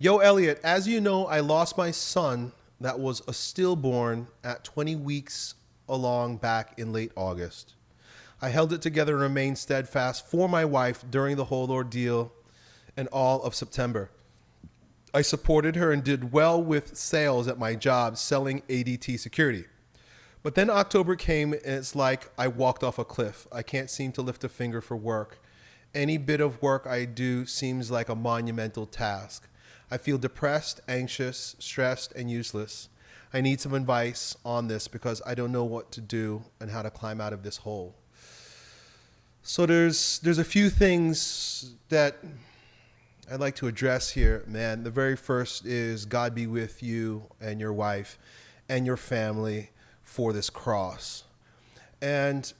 Yo, Elliot, as you know, I lost my son that was a stillborn at 20 weeks along back in late August. I held it together and remained steadfast for my wife during the whole ordeal and all of September. I supported her and did well with sales at my job selling ADT security. But then October came and it's like I walked off a cliff. I can't seem to lift a finger for work. Any bit of work I do seems like a monumental task. I feel depressed, anxious, stressed, and useless. I need some advice on this because I don't know what to do and how to climb out of this hole. So there's there's a few things that I'd like to address here, man. The very first is God be with you and your wife and your family for this cross. And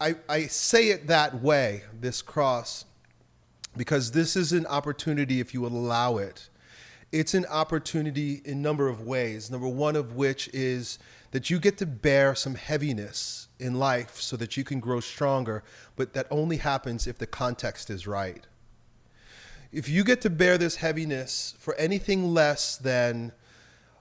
I, I say it that way, this cross, because this is an opportunity if you allow it. It's an opportunity in a number of ways. Number one of which is that you get to bear some heaviness in life so that you can grow stronger, but that only happens if the context is right. If you get to bear this heaviness for anything less than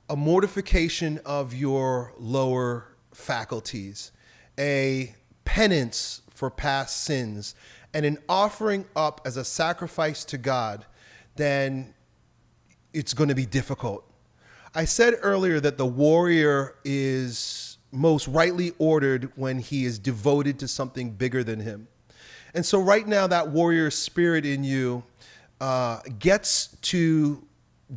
a mortification of your lower faculties, a penance for past sins, and in offering up as a sacrifice to God, then it's going to be difficult. I said earlier that the warrior is most rightly ordered when he is devoted to something bigger than him. And so, right now, that warrior spirit in you uh, gets to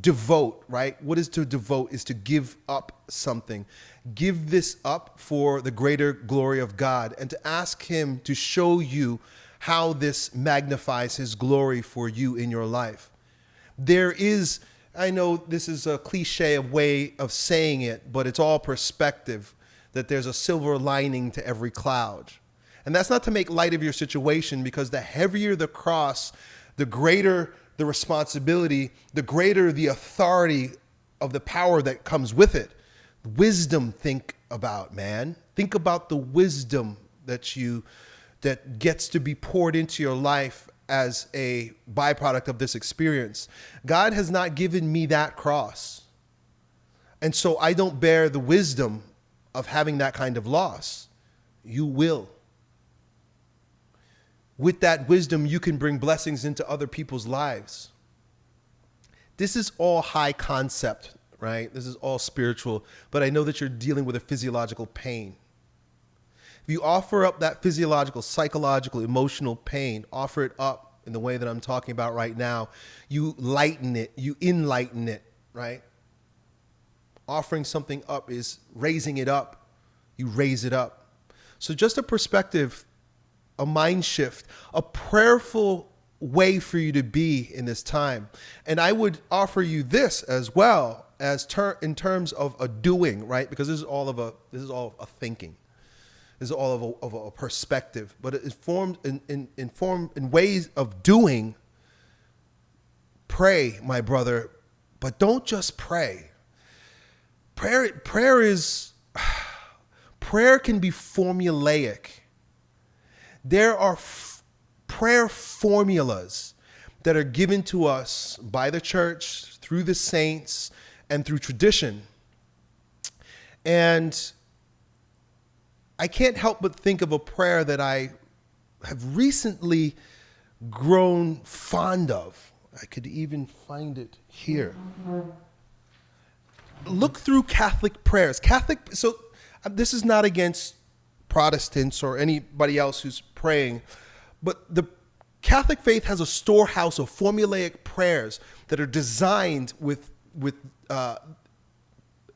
devote, right? What is to devote is to give up something. Give this up for the greater glory of God and to ask Him to show you how this magnifies His glory for you in your life. There is, I know this is a cliche of way of saying it, but it's all perspective that there's a silver lining to every cloud. And that's not to make light of your situation because the heavier the cross, the greater the responsibility, the greater the authority of the power that comes with it. Wisdom, think about, man. Think about the wisdom that you that gets to be poured into your life as a byproduct of this experience. God has not given me that cross. And so I don't bear the wisdom of having that kind of loss. You will with that wisdom, you can bring blessings into other people's lives. This is all high concept, right? This is all spiritual, but I know that you're dealing with a physiological pain. If you offer up that physiological, psychological, emotional pain, offer it up in the way that I'm talking about right now, you lighten it, you enlighten it, right? Offering something up is raising it up. You raise it up. So, just a perspective a mind shift, a prayerful way for you to be in this time. And I would offer you this as well as ter- in terms of a doing, right? Because this is all of a this is all a thinking. Is all of a, of a perspective, but it formed in, in, in form in ways of doing. Pray, my brother, but don't just pray. Prayer, prayer is prayer can be formulaic there are prayer formulas that are given to us by the church, through the saints, and through tradition. And I can't help but think of a prayer that I have recently grown fond of. I could even find it here. Look through Catholic prayers. Catholic, so uh, this is not against Protestants or anybody else who's praying, but the Catholic faith has a storehouse of formulaic prayers that are designed with with uh,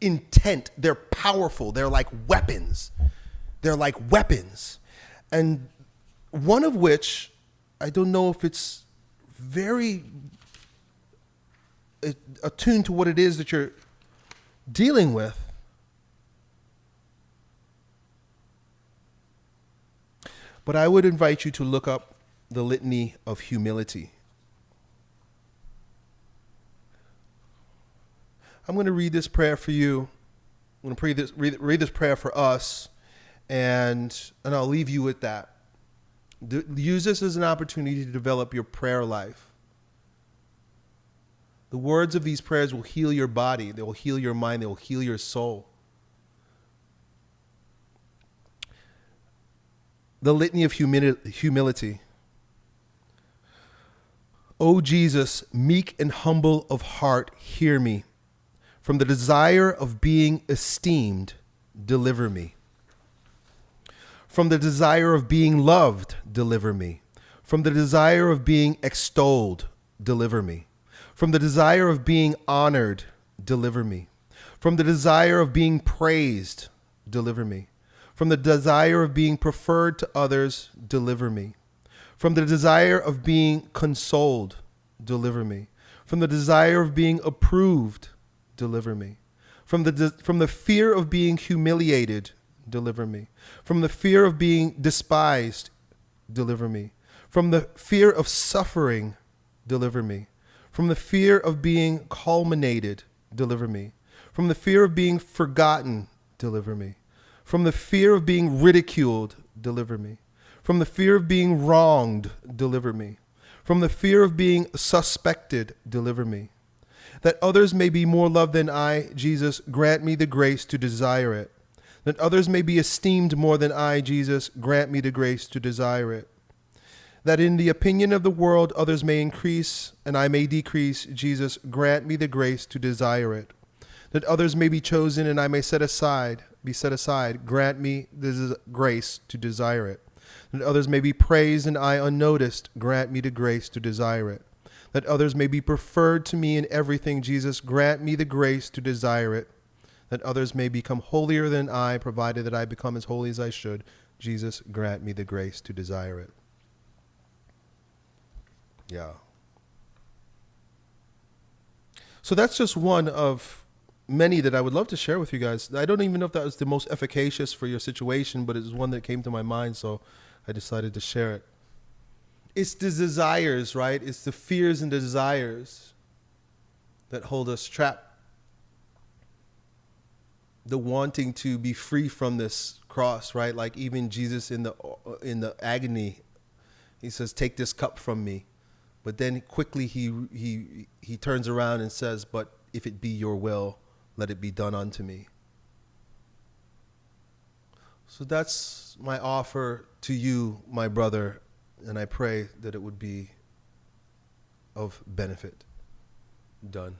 intent. They're powerful. They're like weapons. They're like weapons, and one of which I don't know if it's very uh, attuned to what it is that you're dealing with But I would invite you to look up the litany of humility. I'm going to read this prayer for you. I'm going to read this, read, read this prayer for us, and, and I'll leave you with that. use this as an opportunity to develop your prayer life. The words of these prayers will heal your body, they will heal your mind, they will heal your soul. The litany of humili- humility. O Jesus, meek and humble of heart, hear me. From the desire of being esteemed, deliver me. From the desire of being loved, deliver me. From the desire of being extolled, deliver me. From the desire of being honored, deliver me. From the desire of being praised, deliver me. From the desire of being preferred to others, deliver me. From the desire of being consoled, deliver me. From the desire of being approved, deliver me. From the, from the fear of being humiliated, deliver me. From the fear of being despised, deliver me. From the fear of suffering, deliver me. From the fear of being culminated, deliver me. From the fear of being forgotten, deliver me. From the fear of being ridiculed, deliver me. From the fear of being wronged, deliver me. From the fear of being suspected, deliver me. That others may be more loved than I, Jesus, grant me the grace to desire it. That others may be esteemed more than I, Jesus, grant me the grace to desire it. That in the opinion of the world others may increase and I may decrease, Jesus, grant me the grace to desire it. That others may be chosen and I may set aside, be set aside, grant me the grace to desire it that others may be praised and I unnoticed. Grant me the grace to desire it. That others may be preferred to me in everything, Jesus. Grant me the grace to desire it. That others may become holier than I, provided that I become as holy as I should. Jesus, grant me the grace to desire it. Yeah. So that's just one of many that I would love to share with you guys. I don't even know if that was the most efficacious for your situation, but it's one that came to my mind. So I decided to share it. It's the desires, right? It's the fears and desires that hold us trapped. The wanting to be free from this cross, right? Like even Jesus in the in the agony, he says, "Take this cup from me," but then quickly he he he turns around and says, "But if it be your will, let it be done unto me." So that's my offer to you, my brother, and I pray that it would be of benefit. Done.